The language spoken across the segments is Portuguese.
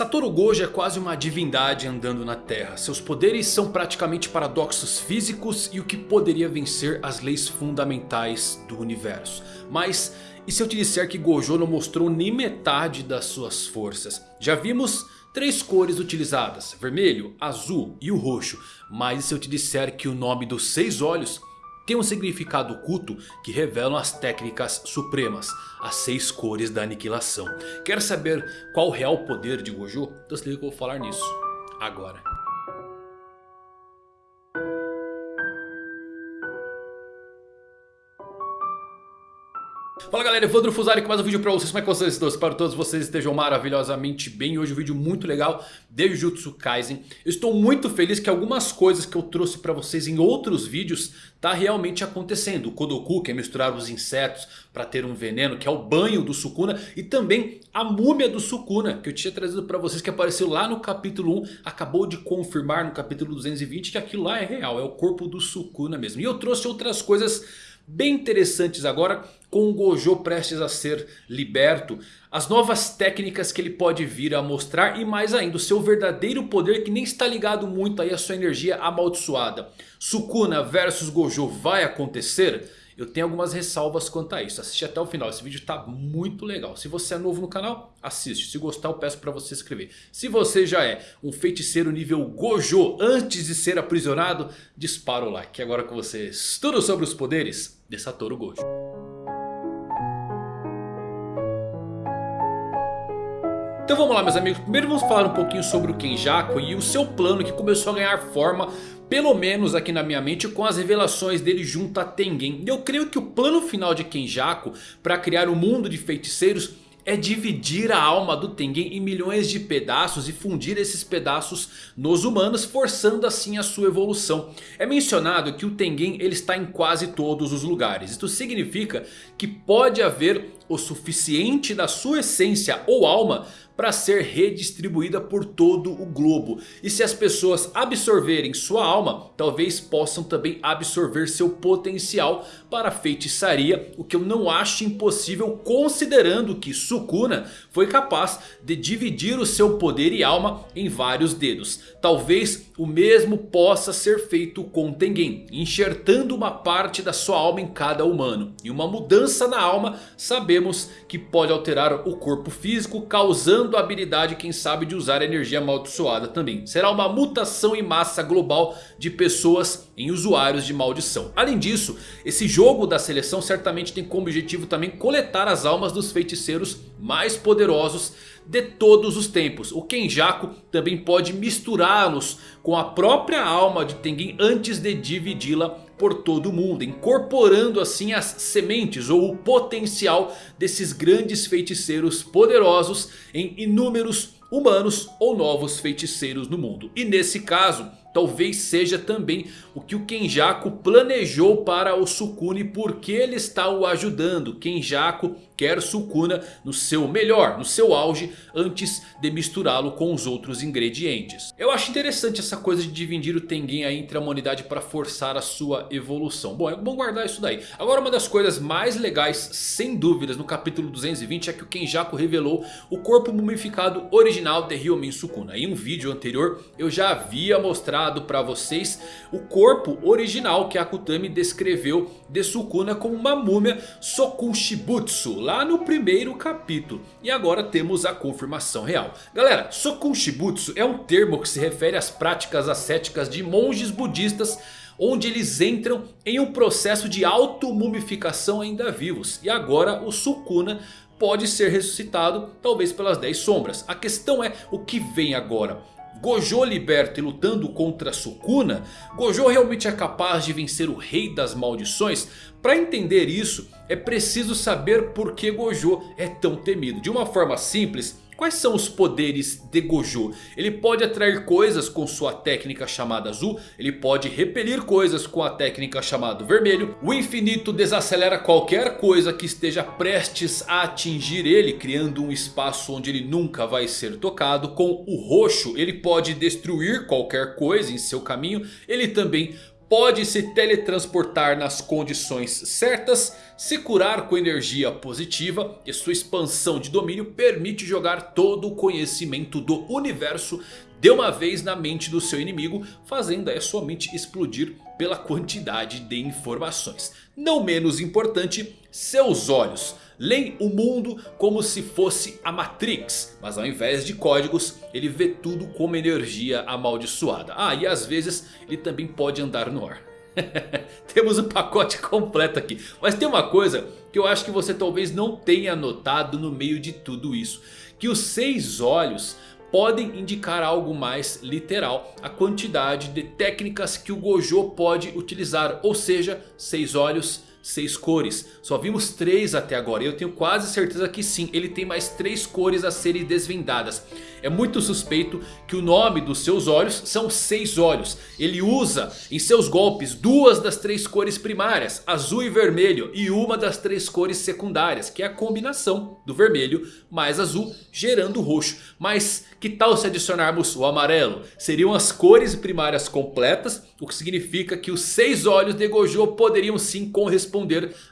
Satoru Gojo é quase uma divindade andando na Terra. Seus poderes são praticamente paradoxos físicos e o que poderia vencer as leis fundamentais do universo. Mas e se eu te disser que Gojo não mostrou nem metade das suas forças? Já vimos três cores utilizadas, vermelho, azul e o roxo. Mas e se eu te disser que o nome dos seis olhos tem um significado oculto que revelam as técnicas supremas, as seis cores da aniquilação. Quer saber qual o real poder de Gojo? Então se liga que eu vou falar nisso agora. Fala galera, Evandro Fusari com mais um vídeo pra vocês, como é que vocês estão? Espero que todos vocês estejam maravilhosamente bem. Hoje um vídeo muito legal de Jujutsu Kaisen. Eu estou muito feliz que algumas coisas que eu trouxe pra vocês em outros vídeos Tá realmente acontecendo. O Kodoku que é misturar os insetos pra ter um veneno que é o banho do Sukuna E também a múmia do Sukuna que eu tinha trazido pra vocês que apareceu lá no capítulo 1 Acabou de confirmar no capítulo 220 que aquilo lá é real, é o corpo do Sukuna mesmo. E eu trouxe outras coisas bem interessantes agora com o Gojo prestes a ser liberto. As novas técnicas que ele pode vir a mostrar e mais ainda o seu verdadeiro poder que nem está ligado muito aí à sua energia amaldiçoada. Sukuna versus Gojo vai acontecer? Eu tenho algumas ressalvas quanto a isso. Assiste até o final. Esse vídeo está muito legal. Se você é novo no canal, assiste. Se gostar, eu peço para você se inscrever. Se você já é um feiticeiro nível Gojo antes de ser aprisionado, dispara o like. Agora com vocês, tudo sobre os poderes de Satoru Gojo. Então vamos lá meus amigos, primeiro vamos falar um pouquinho sobre o Kenjaku e o seu plano que começou a ganhar forma pelo menos aqui na minha mente com as revelações dele junto a Tengen. Eu creio que o plano final de Kenjaku para criar o um mundo de feiticeiros é dividir a alma do Tengen em milhões de pedaços e fundir esses pedaços nos humanos, forçando assim a sua evolução. É mencionado que o Tengen ele está em quase todos os lugares. Isto significa que pode haver o suficiente da sua essência ou alma para ser redistribuída por todo o globo. E se as pessoas absorverem sua alma, talvez possam também absorver seu potencial para feitiçaria. O que eu não acho impossível considerando que Sukuna foi capaz de dividir o seu poder e alma em vários dedos. Talvez o mesmo possa ser feito com Tengen, enxertando uma parte da sua alma em cada humano. E uma mudança na alma sabemos que pode alterar o corpo físico, causando a habilidade quem sabe de usar energia amaldiçoada também. Será uma mutação em massa global de pessoas em usuários de maldição. Além disso, esse jogo da seleção certamente tem como objetivo também coletar as almas dos feiticeiros mais poderosos de todos os tempos. O Kenjaku também pode misturá-los com a própria alma de Tengen antes de dividi-la por todo o mundo. Incorporando assim as sementes ou o potencial desses grandes feiticeiros poderosos em inúmeros humanos ou novos feiticeiros no mundo. E nesse caso talvez seja também o que o Kenjaku planejou para o Sukuna e por que ele está o ajudando. Kenjaku quer Sukuna no seu melhor, no seu auge, antes de misturá-lo com os outros ingredientes. Eu acho interessante essa coisa de dividir o Tengen entre a humanidade para forçar a sua evolução. Bom, é bom guardar isso daí. Agora uma das coisas mais legais, sem dúvidas, no capítulo 220 é que o Kenjaku revelou o corpo mumificado original de Ryomin Sukuna. Em um vídeo anterior eu já havia mostrado para vocês o corpo original que Akutami descreveu de Sukuna como uma múmia Sokunshibutsu lá no primeiro capítulo. E agora temos a confirmação real. Galera, Sokun Shibutsu é um termo que se refere às práticas ascéticas de monges budistas onde eles entram em um processo de auto-mumificação ainda vivos. E agora o Sukuna pode ser ressuscitado talvez pelas 10 sombras. A questão é o que vem agora. Gojo liberto e lutando contra Sukuna, Gojo realmente é capaz de vencer o rei das maldições? Para entender isso é preciso saber por que Gojo é tão temido. De uma forma simples, Quais são os poderes de Gojo? Ele pode atrair coisas com sua técnica chamada azul. Ele pode repelir coisas com a técnica chamada vermelho. O infinito desacelera qualquer coisa que esteja prestes a atingir ele. Criando um espaço onde ele nunca vai ser tocado. Com o roxo ele pode destruir qualquer coisa em seu caminho. Ele também pode se teletransportar nas condições certas Se curar com energia positiva e sua expansão de domínio permite jogar todo o conhecimento do universo de uma vez na mente do seu inimigo, fazendo a sua mente explodir pela quantidade de informações. Não menos importante, seus olhos leem o mundo como se fosse a Matrix. Mas ao invés de códigos, ele vê tudo como energia amaldiçoada. Ah, e às vezes ele também pode andar no ar. Temos o um pacote completo aqui. Mas tem uma coisa que eu acho que você talvez não tenha notado no meio de tudo isso. Que os seis olhos podem indicar algo mais literal. A quantidade de técnicas que o Gojo pode utilizar. Ou seja, seis olhos seis cores. Só vimos três até agora. E eu tenho quase certeza que sim. Ele tem mais três cores a serem desvendadas. É muito suspeito que o nome dos seus olhos são seis olhos. Ele usa em seus golpes duas das três cores primárias. Azul e vermelho. E uma das três cores secundárias. Que é a combinação do vermelho mais azul gerando roxo. Mas que tal se adicionarmos o amarelo? Seriam as cores primárias completas. O que significa que os seis olhos de Gojo poderiam sim corresponder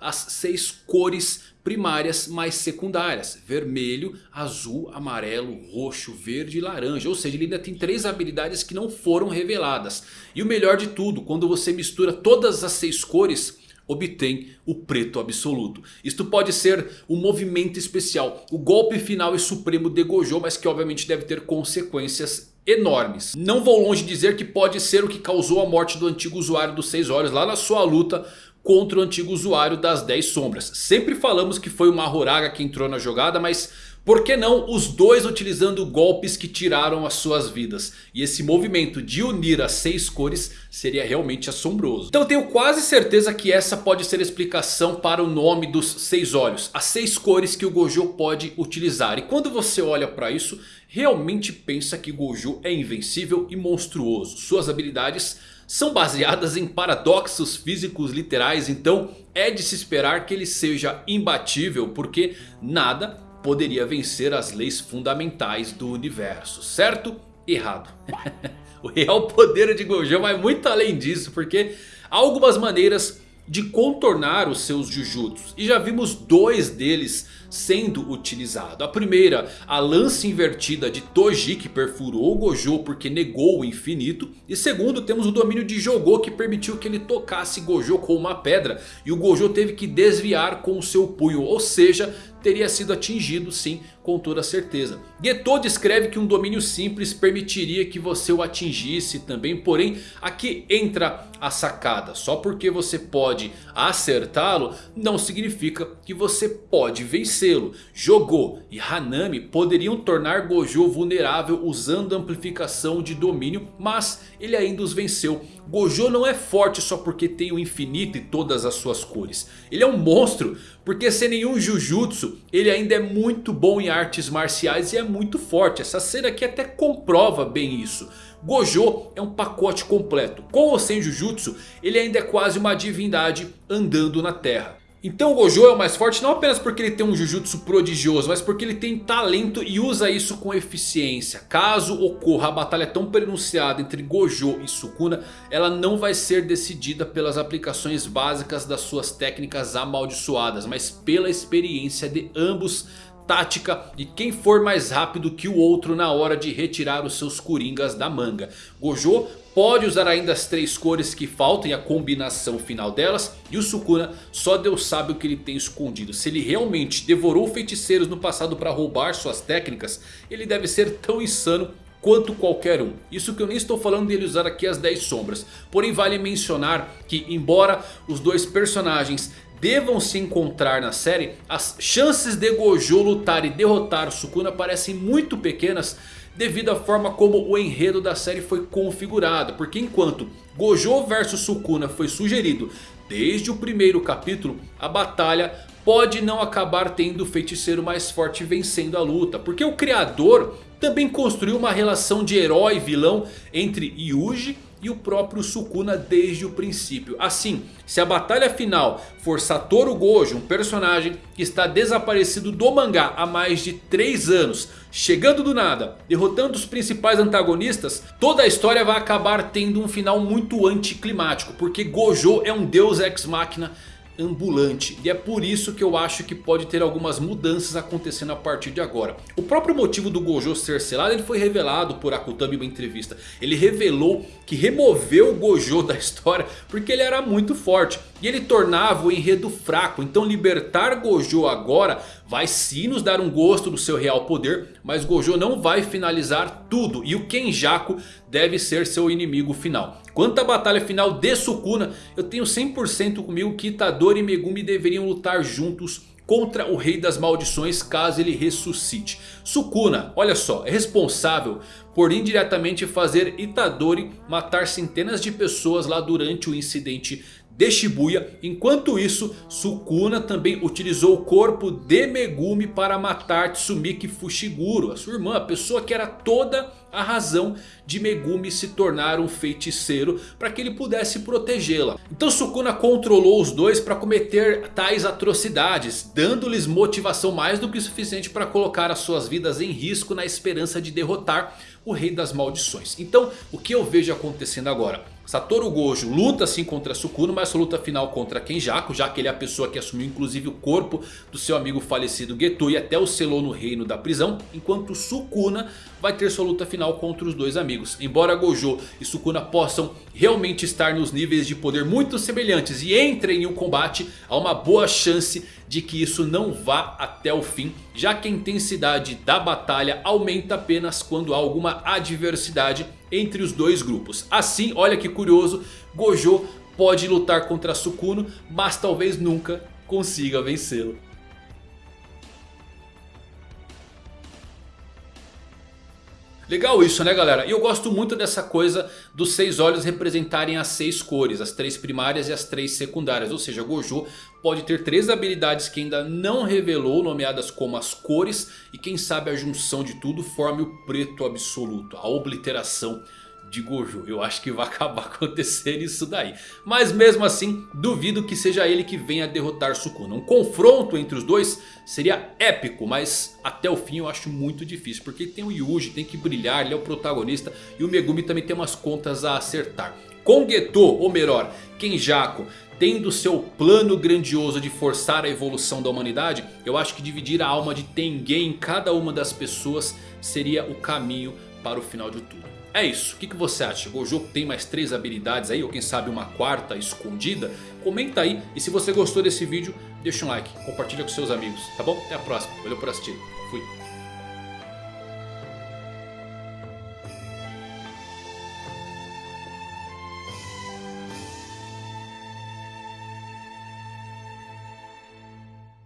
às seis cores primárias mais secundárias. Vermelho, azul, amarelo, roxo, verde e laranja. Ou seja, ele ainda tem três habilidades que não foram reveladas. E o melhor de tudo, quando você mistura todas as seis cores obtém o preto absoluto. Isto pode ser um movimento especial, o golpe final e supremo de Gojo, mas que obviamente deve ter consequências enormes. Não vou longe dizer que pode ser o que causou a morte do antigo usuário dos seis olhos lá na sua luta contra o antigo usuário das 10 sombras. Sempre falamos que foi o Mahoraga que entrou na jogada, mas por que não os dois utilizando golpes que tiraram as suas vidas? E esse movimento de unir as seis cores seria realmente assombroso. Então tenho quase certeza que essa pode ser a explicação para o nome dos seis olhos. As seis cores que o Gojo pode utilizar. E quando você olha para isso, realmente pensa que Gojo é invencível e monstruoso. Suas habilidades são baseadas em paradoxos físicos literais. Então é de se esperar que ele seja imbatível. Porque nada poderia vencer as leis fundamentais do universo, certo? Errado. o real poder de Gojo vai muito além disso, porque há algumas maneiras de contornar os seus Jujutsus. E já vimos dois deles sendo utilizado. A primeira, a lança invertida de Toji que perfurou Gojo porque negou o infinito. E segundo, temos o domínio de Jogô que permitiu que ele tocasse Gojo com uma pedra. E o Gojo teve que desviar com o seu punho, ou seja, teria sido atingido sim, com toda certeza. Geto descreve que um domínio simples permitiria que você o atingisse também. Porém, aqui entra a sacada. Só porque você pode acertá-lo, não significa que você pode vencê-lo. Jogou e Hanami poderiam tornar Gojo vulnerável usando amplificação de domínio. Mas ele ainda os venceu. Gojo não é forte só porque tem o infinito e todas as suas cores. Ele é um monstro porque sem nenhum Jujutsu ele ainda é muito bom em artes marciais e é muito forte. Essa cena aqui até comprova bem isso. Gojo é um pacote completo. Com ou sem Jujutsu ele ainda é quase uma divindade andando na terra. Então o Gojo é o mais forte não apenas porque ele tem um Jujutsu prodigioso. Mas porque ele tem talento e usa isso com eficiência. Caso ocorra a batalha tão pronunciada entre Gojo e Sukuna. Ela não vai ser decidida pelas aplicações básicas das suas técnicas amaldiçoadas. Mas pela experiência de ambos tática e quem for mais rápido que o outro na hora de retirar os seus coringas da manga. Gojo pode usar ainda as três cores que faltam e a combinação final delas. E o Sukuna só Deus sabe o que ele tem escondido. Se ele realmente devorou feiticeiros no passado para roubar suas técnicas, ele deve ser tão insano quanto qualquer um. Isso que eu nem estou falando dele usar aqui as 10 sombras. Porém vale mencionar que embora os dois personagens devam se encontrar na série, as chances de Gojo lutar e derrotar Sukuna parecem muito pequenas devido à forma como o enredo da série foi configurado. Porque enquanto Gojo vs Sukuna foi sugerido desde o primeiro capítulo, a batalha pode não acabar tendo o feiticeiro mais forte vencendo a luta. Porque o criador também construiu uma relação de herói e vilão entre Yuji e o próprio Sukuna desde o princípio. Assim, se a batalha final for Satoru Gojo, um personagem que está desaparecido do mangá há mais de 3 anos, chegando do nada, derrotando os principais antagonistas, toda a história vai acabar tendo um final muito anticlimático, porque Gojo é um deus ex-máquina ambulante. E é por isso que eu acho que pode ter algumas mudanças acontecendo a partir de agora. O próprio motivo do Gojo ser selado ele foi revelado por Akutami em uma entrevista. Ele revelou que removeu o Gojo da história porque ele era muito forte. E ele tornava o enredo fraco. Então libertar Gojo agora vai sim nos dar um gosto do seu real poder. Mas Gojo não vai finalizar tudo. E o Kenjaku deve ser seu inimigo final. Quanto à batalha final de Sukuna, eu tenho 100% comigo que Itadori e Megumi deveriam lutar juntos contra o Rei das Maldições caso ele ressuscite. Sukuna, olha só, é responsável por indiretamente fazer Itadori matar centenas de pessoas lá durante o incidente de Shibuya. Enquanto isso, Sukuna também utilizou o corpo de Megumi para matar Tsumiki Fushiguro, a sua irmã, a pessoa que era toda a razão de Megumi se tornar um feiticeiro para que ele pudesse protegê-la. Então Sukuna controlou os dois para cometer tais atrocidades, dando-lhes motivação mais do que suficiente para colocar as suas vidas em risco na esperança de derrotar o Rei das Maldições. Então o que eu vejo acontecendo agora? Satoru Gojo luta sim contra Sukuna, mas sua luta final contra Kenjaku, já que ele é a pessoa que assumiu inclusive o corpo do seu amigo falecido Geto e até o selou no reino da prisão, enquanto Sukuna vai ter sua luta final contra os dois amigos. Embora Gojo e Sukuna possam realmente estar nos níveis de poder muito semelhantes e entrem em um combate, há uma boa chance de que isso não vá até o fim. Já que a intensidade da batalha aumenta apenas quando há alguma adversidade entre os dois grupos. Assim, olha que curioso, Gojo pode lutar contra Sukuno, mas talvez nunca consiga vencê-lo. Legal isso né galera? E eu gosto muito dessa coisa dos seis olhos representarem as seis cores. As três primárias e as três secundárias. Ou seja, Gojo pode ter três habilidades que ainda não revelou. Nomeadas como as cores. E quem sabe a junção de tudo forme o preto absoluto. A obliteração de Gojo. Eu acho que vai acabar acontecendo isso daí. Mas mesmo assim, duvido que seja ele que venha derrotar Sukuna. Um confronto entre os dois seria épico, mas até o fim eu acho muito difícil. Porque tem o Yuji, tem que brilhar, ele é o protagonista. E o Megumi também tem umas contas a acertar. Com Geto, ou melhor, Kenjaku, tendo seu plano grandioso de forçar a evolução da humanidade, eu acho que dividir a alma de Tengen em cada uma das pessoas seria o caminho para o final de tudo. É isso, o que, que você acha? Gojo tem mais três habilidades aí ou quem sabe uma quarta escondida? Comenta aí e se você gostou desse vídeo deixa um like, compartilha com seus amigos, tá bom? Até a próxima, valeu por assistir, fui!